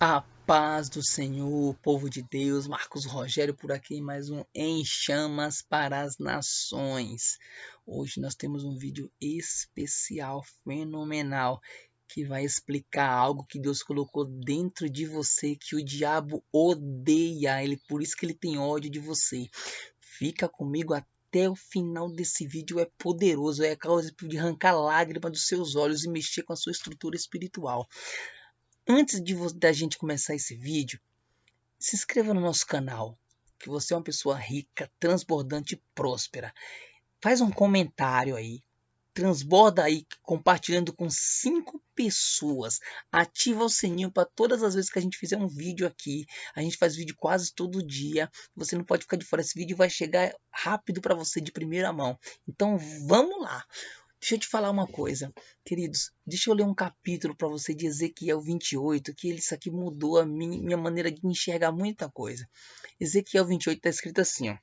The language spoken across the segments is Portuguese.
A paz do Senhor, povo de Deus, Marcos Rogério por aqui, mais um Em Chamas para as Nações. Hoje nós temos um vídeo especial, fenomenal, que vai explicar algo que Deus colocou dentro de você, que o diabo odeia, ele por isso que ele tem ódio de você. Fica comigo até o final desse vídeo, é poderoso, é causa de arrancar lágrimas dos seus olhos e mexer com a sua estrutura espiritual. Antes de da gente começar esse vídeo, se inscreva no nosso canal, que você é uma pessoa rica, transbordante e próspera. Faz um comentário aí, transborda aí compartilhando com cinco pessoas. Ativa o sininho para todas as vezes que a gente fizer um vídeo aqui. A gente faz vídeo quase todo dia. Você não pode ficar de fora. Esse vídeo vai chegar rápido para você de primeira mão. Então vamos lá. Deixa eu te falar uma coisa, queridos. Deixa eu ler um capítulo para você de Ezequiel 28, que isso aqui mudou a minha maneira de enxergar muita coisa. Ezequiel 28 está escrito assim, ó.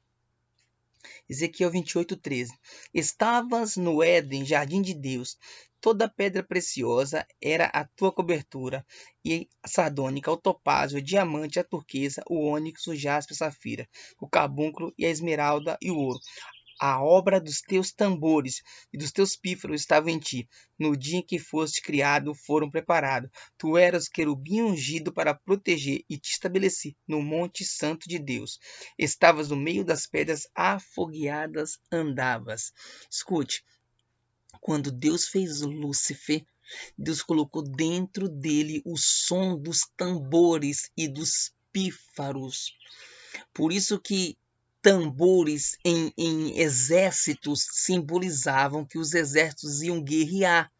Ezequiel 28, 13. Estavas no Éden, jardim de Deus. Toda pedra preciosa era a tua cobertura, e a sardônica, o topázio, o diamante, a turquesa, o ônix, o jaspe, a safira, o carbúnculo e a esmeralda e o ouro a obra dos teus tambores e dos teus pífaros estava em ti. No dia em que foste criado, foram preparados. Tu eras querubim ungido para proteger e te estabeleci no monte santo de Deus. Estavas no meio das pedras afogueadas, andavas. Escute, quando Deus fez Lúcifer, Deus colocou dentro dele o som dos tambores e dos pífaros. Por isso que tambores em, em exércitos simbolizavam que os exércitos iam guerrear.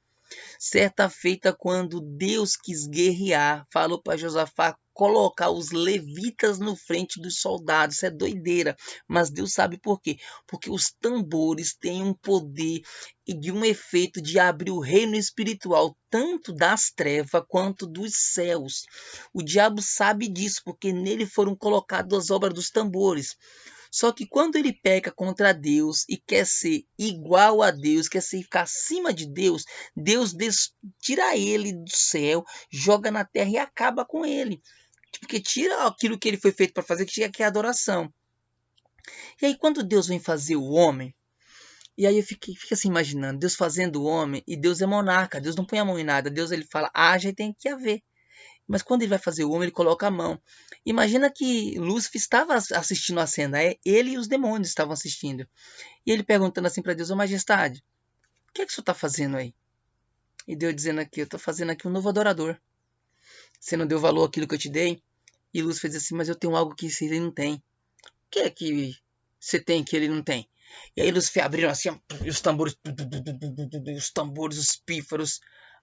Certa feita, quando Deus quis guerrear, falou para Josafá colocar os levitas no frente dos soldados. Isso é doideira, mas Deus sabe por quê? Porque os tambores têm um poder e de um efeito de abrir o reino espiritual, tanto das trevas quanto dos céus. O diabo sabe disso, porque nele foram colocadas as obras dos tambores. Só que quando ele peca contra Deus e quer ser igual a Deus, quer ser ficar acima de Deus, Deus tira ele do céu, joga na terra e acaba com ele. Porque tira aquilo que ele foi feito para fazer, que aqui a adoração. E aí quando Deus vem fazer o homem, e aí eu fiquei, fico assim imaginando, Deus fazendo o homem, e Deus é monarca, Deus não põe a mão em nada, Deus ele fala, haja e tem que haver. Mas quando ele vai fazer o homem, ele coloca a mão. Imagina que Lúcifer estava assistindo a cena, é, ele e os demônios estavam assistindo. E ele perguntando assim para Deus: Ô majestade, o que é que o senhor está fazendo aí? E Deus dizendo aqui: Eu estou fazendo aqui um novo adorador. Você não deu valor àquilo que eu te dei? E Lúcifer diz assim: Mas eu tenho algo que ele não tem. O que é que você tem que ele não tem? E aí Lúcifer abriram assim, os tambores, os tambores, os pífaros.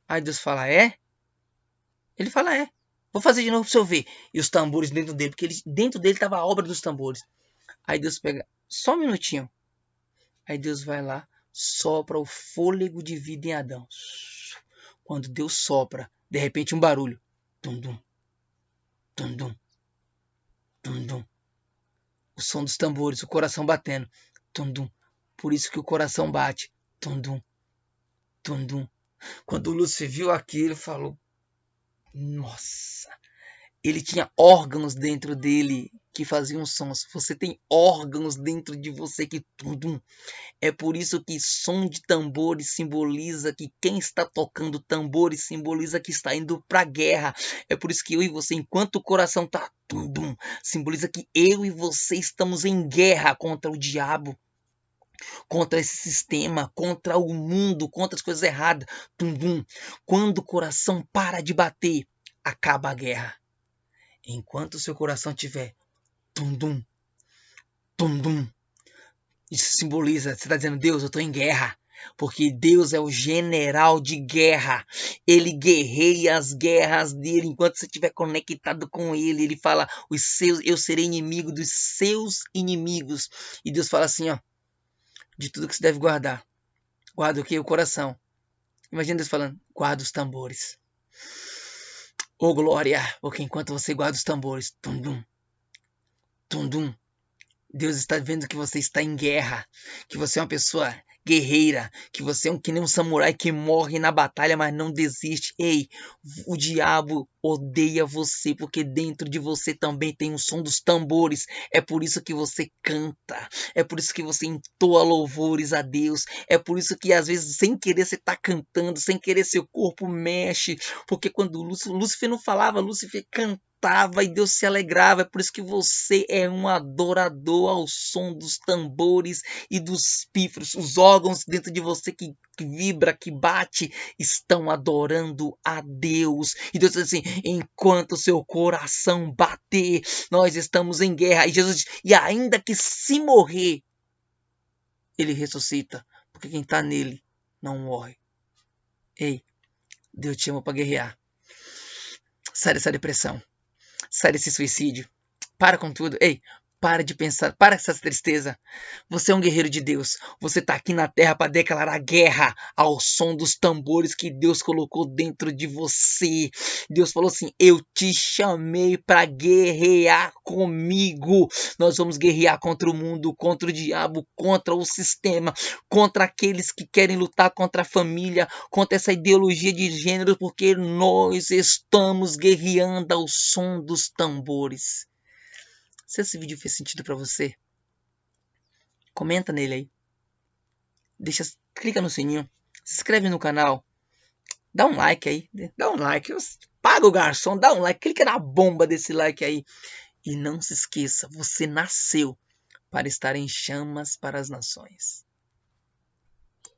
Aí Deus fala: É? Ele fala: É. Vou fazer de novo pra você ver. E os tambores dentro dele, porque ele, dentro dele estava a obra dos tambores. Aí Deus pega, só um minutinho. Aí Deus vai lá, sopra o fôlego de vida em Adão. Quando Deus sopra, de repente um barulho. Tum dum. Tum dum. Tum dum. O som dos tambores, o coração batendo. Tum dum. Por isso que o coração bate. Tum dum. Tum dum. Quando o Lúcifer viu aquilo, falou: nossa, ele tinha órgãos dentro dele que faziam sons. Você tem órgãos dentro de você que tudo. É por isso que som de tambores simboliza que quem está tocando tambores simboliza que está indo para a guerra. É por isso que eu e você, enquanto o coração tá tudo, simboliza que eu e você estamos em guerra contra o diabo contra esse sistema, contra o mundo, contra as coisas erradas. Tum, tum. Quando o coração para de bater, acaba a guerra. Enquanto o seu coração tiver tum, tum, tum, tum, isso simboliza, você está dizendo, Deus, eu estou em guerra. Porque Deus é o general de guerra. Ele guerreia as guerras dele enquanto você estiver conectado com ele. Ele fala: os seus, eu serei inimigo dos seus inimigos. E Deus fala assim: ó, de tudo que se deve guardar. Guarda o que? O coração. Imagina Deus falando, guarda os tambores. Ô oh, glória, porque enquanto você guarda os tambores, tum-dum, tum-dum, Deus está vendo que você está em guerra, que você é uma pessoa guerreira, que você é um, que nem um samurai que morre na batalha, mas não desiste. Ei, o diabo odeia você, porque dentro de você também tem o som dos tambores. É por isso que você canta, é por isso que você entoa louvores a Deus, é por isso que às vezes sem querer você está cantando, sem querer seu corpo mexe, porque quando Lúcifer não falava, Lúcifer cantava cantava e Deus se alegrava. É por isso que você é um adorador ao som dos tambores e dos pífaros. Os órgãos dentro de você que, que vibra, que bate, estão adorando a Deus. E Deus diz assim: enquanto seu coração bater, nós estamos em guerra. E Jesus diz: e ainda que se morrer, ele ressuscita. Porque quem está nele não morre. Ei, Deus te ama para guerrear. Sai dessa depressão. Sai desse suicídio. Para com tudo. Ei, para de pensar, para essa tristeza. Você é um guerreiro de Deus. Você está aqui na terra para declarar guerra ao som dos tambores que Deus colocou dentro de você. Deus falou assim: Eu te chamei para guerrear comigo. Nós vamos guerrear contra o mundo, contra o diabo, contra o sistema, contra aqueles que querem lutar contra a família, contra essa ideologia de gênero, porque nós estamos guerreando ao som dos tambores. Se esse vídeo fez sentido para você, comenta nele aí. Deixa, clica no sininho, se inscreve no canal, dá um like aí, dá um like, paga o garçom, dá um like, clica na bomba desse like aí. E não se esqueça, você nasceu para estar em chamas para as nações.